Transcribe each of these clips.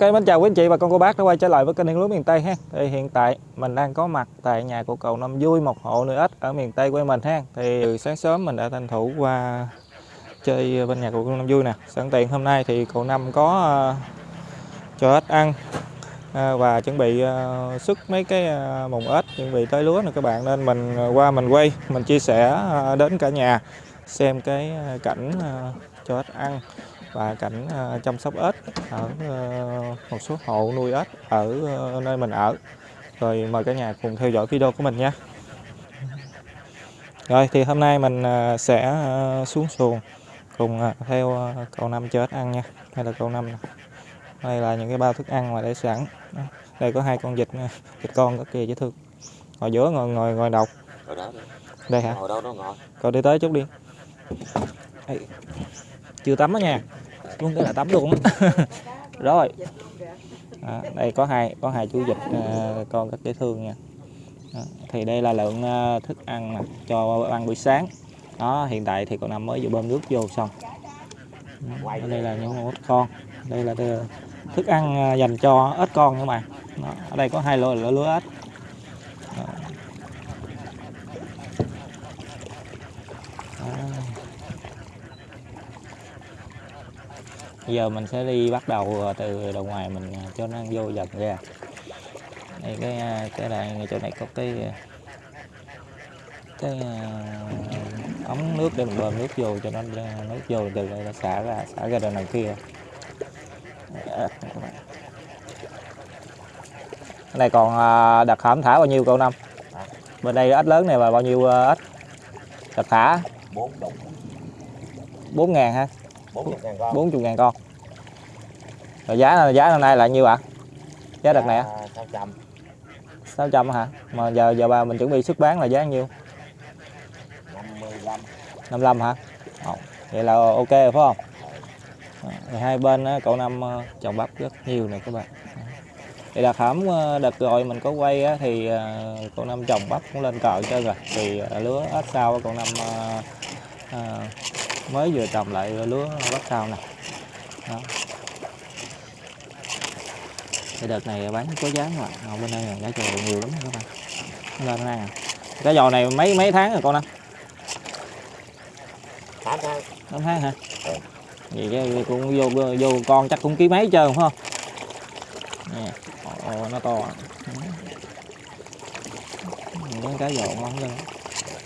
Ok, mến chào quý anh chị và con cô bác đã quay trở lại với kênh Hiên Lúa miền Tây ha. Thì hiện tại mình đang có mặt tại nhà của cậu Năm Vui, một hộ nuôi ếch ở miền Tây quê mình ha. Thì từ sáng sớm mình đã tranh thủ qua chơi bên nhà của cậu Năm Vui nè. Sẵn tiện hôm nay thì cậu Năm có uh, cho ếch ăn uh, và chuẩn bị ờ, uh, xuất mấy cái uh, mùng ếch chuẩn bị tới lúa nè các bạn nên mình qua mình quay, mình chia sẻ uh, đến cả nhà xem cái cảnh uh, cho ếch ăn và cảnh uh, chăm sóc ếch ở uh, một số hộ nuôi ếch ở uh, nơi mình ở. Rồi mời cả nhà cùng theo dõi video của mình nha. Rồi thì hôm nay mình sẽ xuống xuồng cùng theo cậu năm cho ếch ăn nha. Đây là cậu năm đây là những cái bao thức ăn mà để sẵn. Đây có hai con vịt vịt con có kìa dễ thương. Ngồi giữa ngồi ngồi ngồi đọc đây hả? Ngồi đâu đó ngồi. Cậu đi tới chút đi. Đây. chưa tắm đó nha luôn cái là tắm luôn rồi. À, đây có hai có hai chú vịt à, con rất dễ thương nha. À, thì đây là lượng à, thức ăn nè, cho ăn buổi sáng. Đó hiện tại thì con năm mới vừa bơm nước vô xong. Ở đây là những ếch con. Đây là là thức ăn à, dành cho ếch con các bạn đó, ở đây có hai lứa lứa ếch giờ mình sẽ đi bắt đầu từ đầu ngoài mình cho nó ăn vô dần ra. Đây cái cái này chỗ này có cái cái ống nước để mình bơm nước vô cho nó nước vô từ đây nó xả ra xả ra đằng này kia. Cái này còn đặt hãm thả bao nhiêu cậu năm? Bên đây ếch lớn này là bao nhiêu ếch đặt thả? Bốn đồng. Bốn ngàn ha 40 ngàn con. 40 ngàn con. Rồi giá giá năm nay là nhiêu ạ? Giá đợt này á? 600 600 hả? Mà giờ giờ bà mình chuẩn bị xuất bán là giá nhiêu? 55 55 hả? Ồ, vậy là ok rồi phải không? Thì hai bên á, cậu năm ờ, trồng bắp rất nhiều nè các bạn. Thì hãm ờ, đợt rồi mình có quay á, thì ờ, cậu năm trồng bắp cũng lên cờ chơi rồi. Thì lứa ếch sau cậu năm à, mới vừa trồng lại lúa bắp sau nè. Đó. thì đợt này bán có giá mà. Ở bên đây là trầu nhiều lắm các bạn. Lên đây à cái giò này mấy mấy tháng rồi con anh 8 tháng 8 tháng hả? Vậy cái cũng vô vô con chắc cũng ký mấy trơn phải không? Nè Ồ, nó to những cái giò ngon lên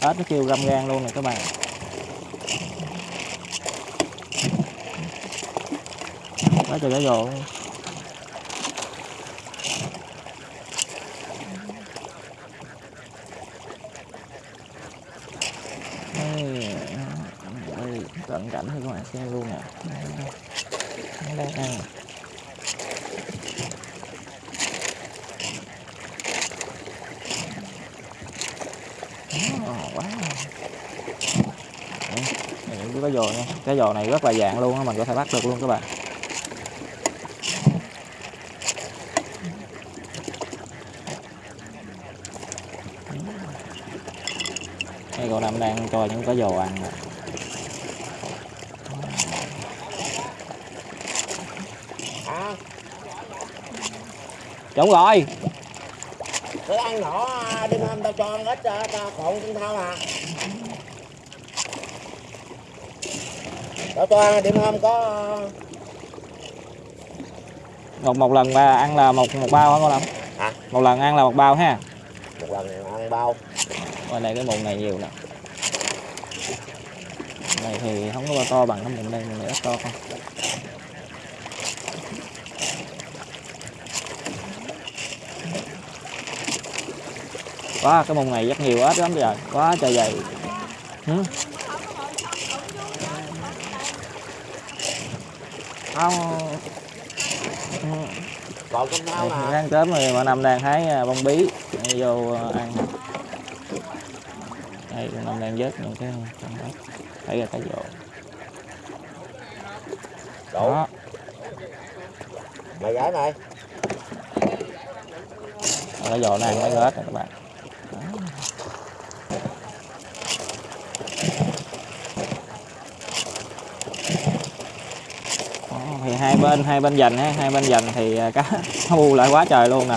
ếch nó kêu găm gan luôn nè các bạn quá trời cá rồ cận cảnh thì các bạn xem luôn nè nó đang ăn quá. Cái cá giò nha cái giò này rất là dạng luôn á, mình có thể bắt được luôn các bạn. Cậu năm đang cho những cá giò ăn à, đúng rồi cứ ăn nhỏ đêm hôm tao cho ăn ít cho khổn cũng thao à. Tao cho ăn đêm hôm có một một lần mà ăn là một một bao hả con năm hả? Một lần ăn là một bao ha. Một lần ăn bao. Bên đây cái mùng này nhiều nè này thì không có bao to bằng cái mùng đây này ít to không? Quá cái mùng này rất nhiều ếch lắm trời quá trời dày ừ. không. Còn nè ăn cớm rồi mà năm đang hái à, bông bí Để vô à, ăn đây con năm đang vớt những cái con ếch thấy ra cái đủ. Đó. Mày gái này. Cái rộ này mấy ếch nè các bạn. Đó, thì hai bên hai bên dành ha hai bên dành thì à, cá bu lại quá trời luôn nè.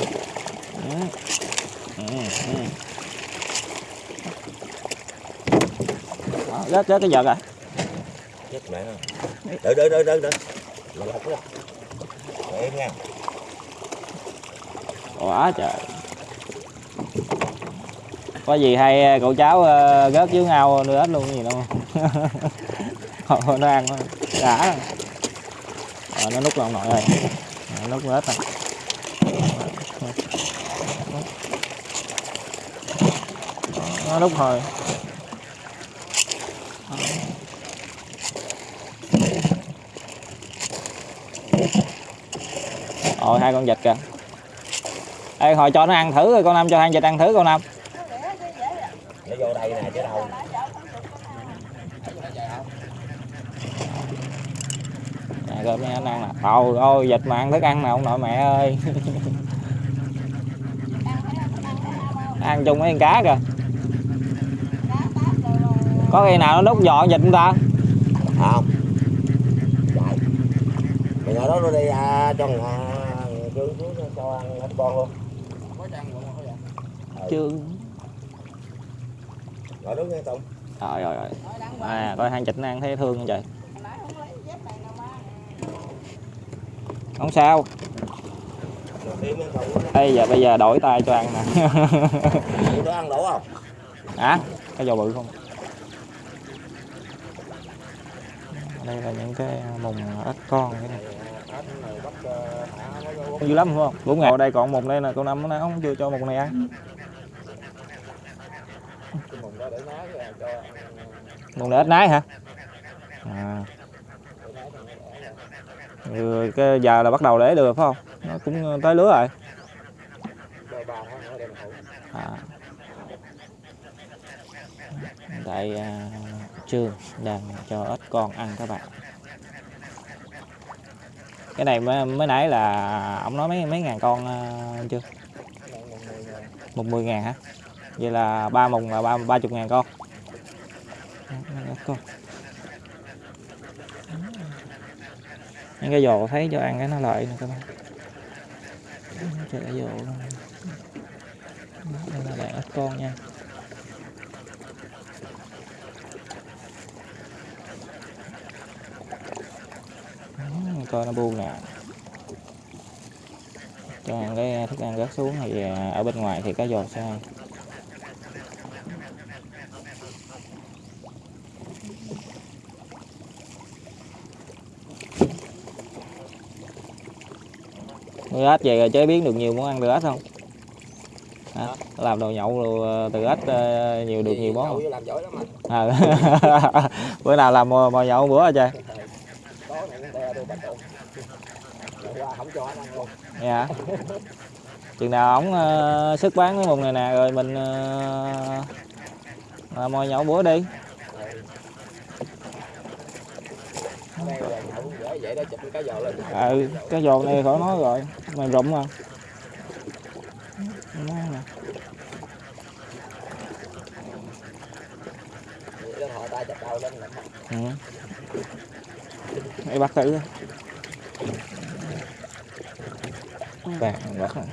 Ừ. Ừ, ừ. Đó, rớt rớt cái giật à chết mẹ nó đợi đợi đợi đợi đợi mà lọc đó. Để em nha. Quá trời. Có gì hay cậu cháu ờ, rớt dưới ngao nữa hết luôn gì đâu. Thôi, nó ăn nó đã. Rồi. Rồi, nó nút lòng nội rồi. Rồi, nút hết rồi. Nó nút hồi Ôi hai con vịt kìa. Ê hồi cho nó ăn thử rồi con Năm cho hai vịt ăn thử con Năm nó vô đây nè chứ đâu. Nè coi mấy anh ăn nè. Trời ơi vịt mà ăn thức ăn nè ông nội mẹ ơi. Ăn chung với con cá kìa. Có khi nào nó đút giò vịt không ta? Không. Mày đó nó đi à, cho ngà trương xuống cho ăn hết con luôn Chưa ngồi đó nghe tùng. Trời ơi ơi. À coi hai vịt nó ăn thấy thương không trời? Không sao. Rồi Bây giờ bây giờ đổi tay cho ăn nè. Nó ăn đủ không? Hả? Cái giò bự không? Đây là những cái mùng ếch con. Cái này. Dữ lắm không? Bốn ngày. Ở đây còn một đây nè, con năm nó không chưa cho một này ăn. Mùng này ếch nái hả? À. Ừ, cái giờ là bắt đầu để được phải không? Nó cũng tới lứa rồi. À. Tại à, Trương đang cho ếch con ăn các bạn. Cái này mới, mới nãy là ông nói mấy mấy ngàn con ờ, chưa? Một mười ngàn hả? Vậy là ba mùng là ba ba chục ngàn con. Con. Những cái dồ thấy cho ăn cái nó lợi nè các bạn. Trời ơi, giò luôn. Đây là đàn ếch con nha. Coi nó bu nè cho ăn cái thức ăn rớt xuống thì à, ở bên ngoài thì có giò sai nuôi ếch về rồi chế biến được nhiều món ăn từ ếch không Hả? làm đồ nhậu rồi từ ếch ờ, nhiều được nhiều món không? Nhậu làm giỏi lắm anh À. bữa nào làm mò, mò nhậu bữa hả trời có này nó đe tôi bắt tụng qua không cho anh ăn luôn dạ. Chừng nào ổng ờ, uh, sức bán cái mùng này nè rồi mình uh, uh, mò nhậu bữa đi. Cái giò ừ cái giò này khỏi nói rồi mày rụng mà ừ. Hãy bắt thử vàng rất là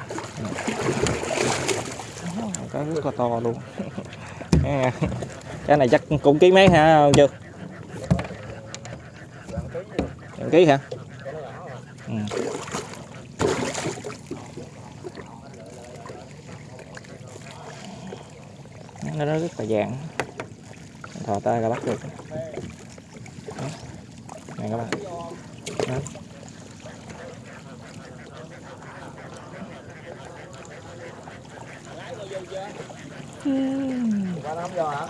có rất là to luôn. Cái này chắc cũng ký mấy hả chưa Gần ký hả? Ừ. nó rất là dạng thò tay ra bắt được. Này các bạn. Đó. Qua nó không vô hả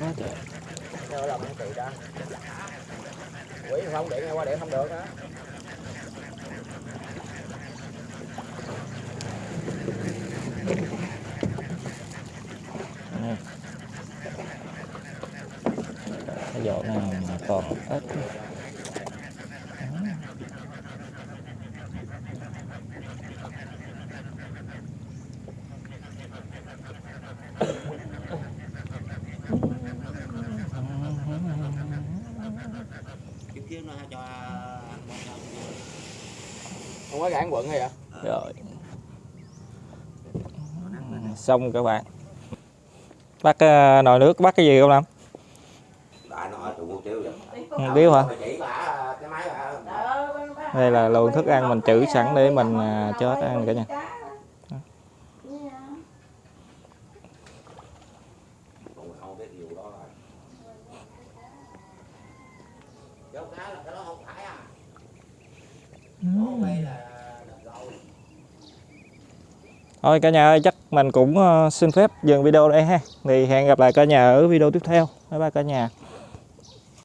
Quá trời. Sao làm ăn kỳ ra? quỷ không điện hay qua điện không được á cái giỏ này mà còn ít Kiếm nó cho không có gãn quận hay vậy rồi. Xong các bạn. Bắt ờ, nồi nước bắt cái gì không chiếu vậy Ừ, biếu hả? đây là luồng thức ăn mình trữ sẵn để mình à, cho hết ăn cả nhà. không điều đó rồi Dấu cá là cái đó không phải à. Đó đây là thôi cả nhà ơi chắc mình cũng ờ, xin phép dừng video đây ha. Thì hẹn gặp lại cả nhà ở video tiếp theo. Bye bye cả nhà